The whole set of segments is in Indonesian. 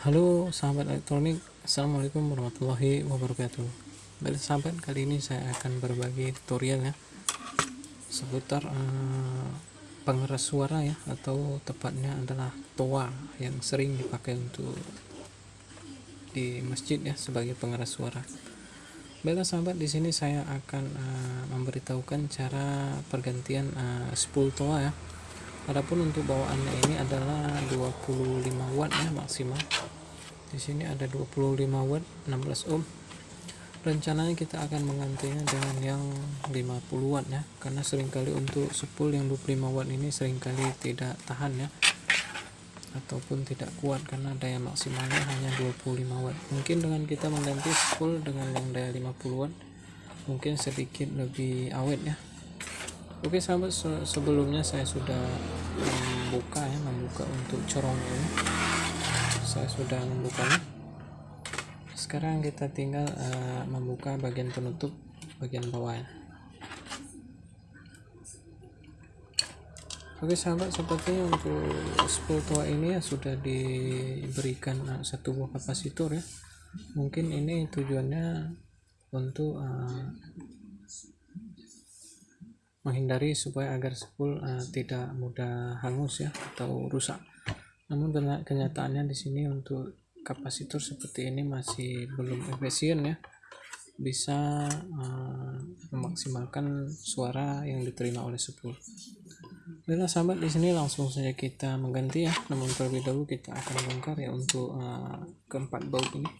Halo sahabat elektronik, Assalamualaikum warahmatullahi wabarakatuh. Baik sahabat, kali ini saya akan berbagi tutorial ya seputar uh, pengeras suara ya atau tepatnya adalah toa yang sering dipakai untuk di masjid ya sebagai pengeras suara. Baiklah sahabat, di sini saya akan uh, memberitahukan cara pergantian uh, spool toa ya Adapun untuk bawaannya ini adalah 25 watt ya maksimal. Di sini ada 25 watt 16 ohm. Rencananya kita akan menggantinya dengan yang 50 watt ya, karena sering kali untuk spool yang 25 watt ini sering kali tidak tahan ya ataupun tidak kuat karena daya maksimalnya hanya 25 watt. Mungkin dengan kita mengganti spool dengan yang daya 50 watt mungkin sedikit lebih awet ya Oke sahabat sebelumnya saya sudah membuka ya membuka untuk corong ini. Saya sudah membukanya. Sekarang kita tinggal uh, membuka bagian penutup bagian bawahnya Oke sahabat sepertinya untuk spool tua ini ya sudah diberikan uh, satu buah kapasitor ya. Mungkin ini tujuannya untuk uh, menghindari supaya agar spool uh, tidak mudah hangus ya atau rusak. Namun kenyataannya di sini untuk kapasitor seperti ini masih belum efisien ya bisa uh, memaksimalkan suara yang diterima oleh spool. Baiklah sahabat di sini langsung saja kita mengganti ya. Namun terlebih dahulu kita akan bongkar ya untuk uh, keempat baut ini.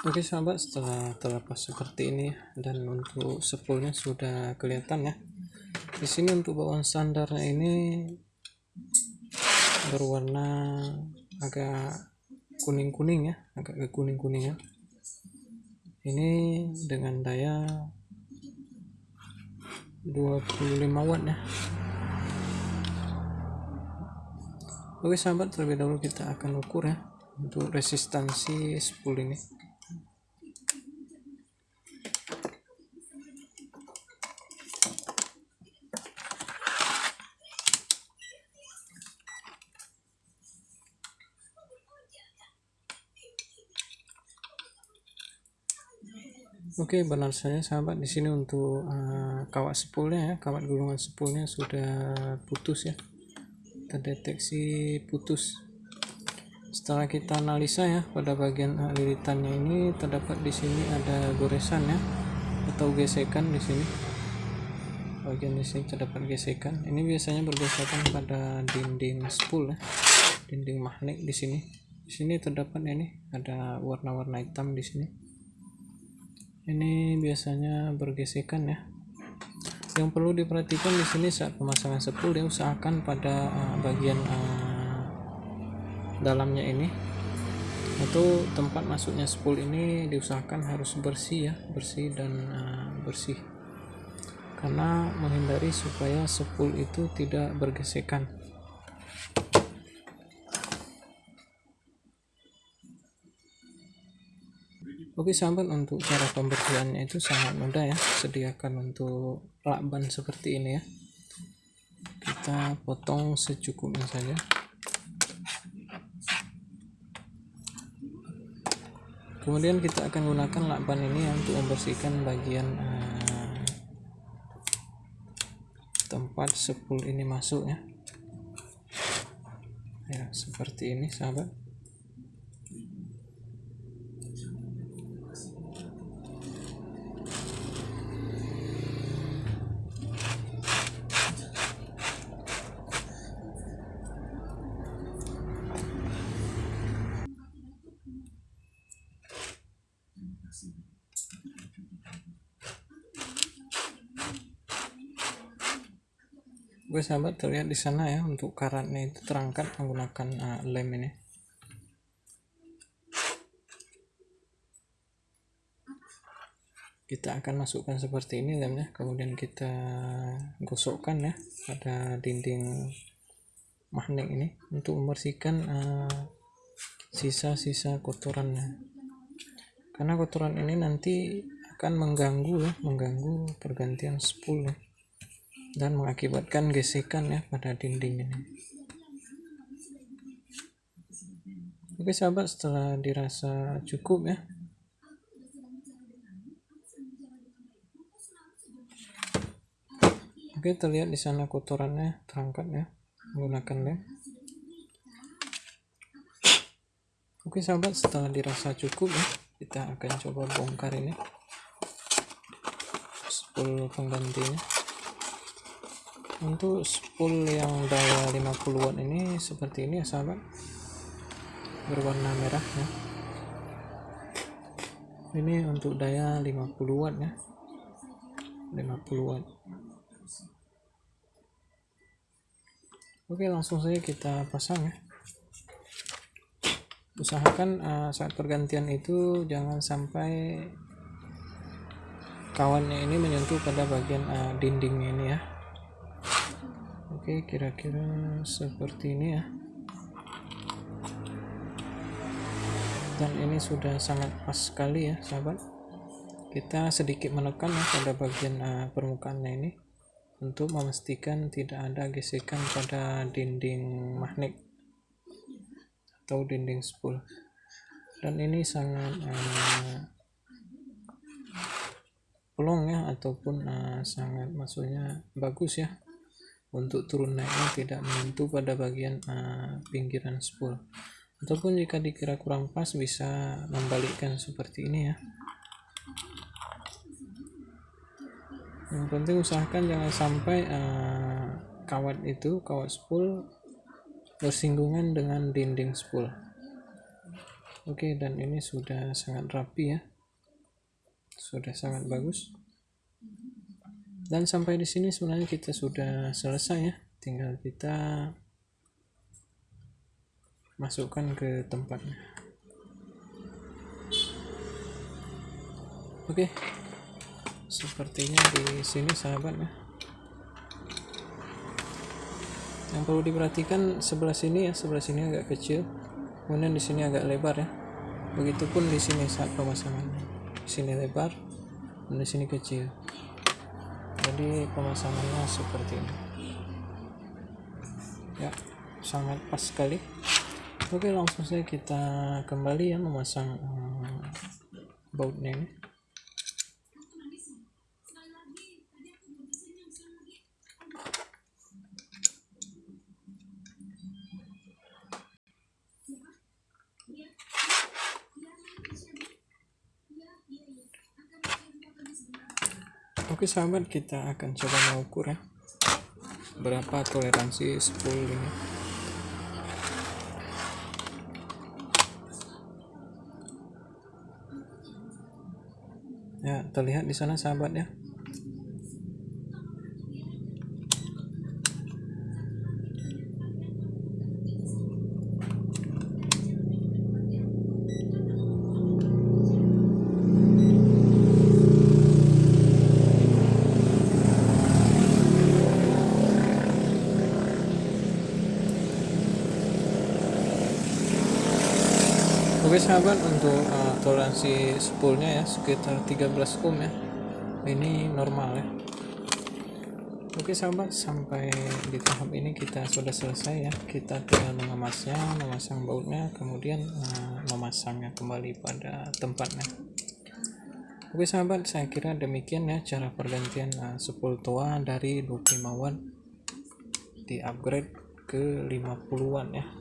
Oke sahabat setelah terlepas seperti ini dan untuk spoolnya sudah kelihatan ya di sini untuk bawaan standarnya ini berwarna agak kuning-kuning ya agak kuning-kuning ya. Ini dengan daya 25 watt ya. Oke sahabat terlebih dahulu kita akan ukur ya untuk resistansi spool ini Oke, benar saja sahabat di sini untuk uh, kawat sepulnya ya, kawat gulungan sepulnya sudah putus ya. Terdeteksi putus. Setelah kita analisa ya pada bagian lilitannya ini terdapat di sini ada goresan ya atau gesekan di sini. Bagian di sini terdapat gesekan. Ini biasanya bergesekan pada dinding spool ya. Dinding magnet di sini. Di sini terdapat ini ada warna-warna hitam di sini ini biasanya bergesekan ya. Yang perlu diperhatikan di sini saat pemasangan spool dia usahakan pada uh, bagian uh, dalamnya ini. Atau tempat masuknya spool ini diusahakan harus bersih ya bersih dan uh, bersih. Karena menghindari supaya spool itu tidak bergesekan Oke sahabat untuk cara pembersihannya itu sangat mudah ya. Sediakan untuk lakban seperti ini ya. Kita potong secukupnya saja. Kemudian kita akan gunakan lakban ini ya, untuk membersihkan bagian uh, tempat sepul ini masuk ya. Ya seperti ini sahabat Oke sahabat terlihat di sana ya untuk karatnya itu terangkat menggunakan uh, lem ini. Kita akan masukkan seperti ini dan ya kemudian kita gosokkan ya pada dinding magnet ini untuk membersihkan uh, sisa-sisa uh, kotorannya. Karena kotoran ini nanti akan mengganggu ya mengganggu pergantian spool ya dan mengakibatkan gesekan ya pada dinding ini oke sahabat setelah dirasa cukup ya Oke, terlihat di sana kotorannya terangkat ya menggunakan lem. Oke sahabat, setelah dirasa cukup ya, kita akan coba bongkar ini spool penggantinya. Untuk spool yang daya 50 watt ini seperti ini ya sahabat, berwarna merah ya. Ini untuk daya 50 watt ya, 50 watt. Oke langsung saja kita pasang ya usahakan uh, saat pergantian itu jangan sampai kawannya ini menyentuh pada bagian uh, dindingnya ini ya oke kira-kira seperti ini ya. Dan ini sudah sangat pas sekali ya sahabat. Kita sedikit menekan ya pada bagian uh, permukaannya ini untuk memastikan tidak ada gesekan pada dinding magnet atau dinding spool. Dan ini sangat uh, plong ya ataupun uh, sangat maksudnya bagus ya untuk turun naiknya tidak menyentuh pada bagian uh, pinggiran spool. Ataupun jika dikira kurang pas bisa membalikkan seperti ini ya. Yang penting usahakan jangan sampai uh, kawat itu kawat spool bersinggungan dengan dinding spool. Oke dan ini sudah sangat rapi ya. Sudah sangat bagus dan sampai di sini sebenarnya kita sudah selesai ya. Tinggal kita masukkan ke tempatnya. Oke. Sepertinya di sini sahabat ya. Yang perlu diperhatikan sebelah sini ya sebelah sini agak kecil. Kemudian di sini agak lebar ya. Begitupun di sini saat pemasangan. Di sini lebar dan di sini kecil jadi pemasangannya seperti ini. Ya sangat pas sekali. Oke langsung saja kita kembali ya memasang um, bautnya ini Oke sahabat kita akan coba mengukur ya. Berapa toleransi spool ini? Ya terlihat di sana sahabat ya Oke sahabat untuk uh, toleransi spoolnya ya sekitar 13 ohm ya. Ini normal ya. Oke sahabat sampai di tahap ini kita sudah selesai ya. Kita tinggal mengemasnya memasang bautnya kemudian uh, memasangnya kembali pada tempatnya. Oke sahabat saya kira demikian ya cara pergantian uh, spool tua dari 25 watt di upgrade ke 50 watt ya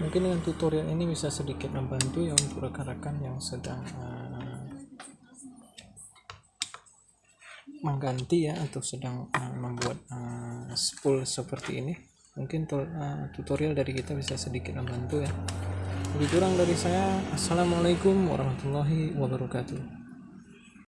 mungkin dengan tutorial ini bisa sedikit membantu ya untuk rekan-rekan yang sedang uh, mengganti ya atau sedang uh, membuat uh, spool seperti ini. Mungkin uh, tutorial dari kita bisa sedikit membantu ya. Lebih kurang dari saya assalamualaikum warahmatullahi wabarakatuh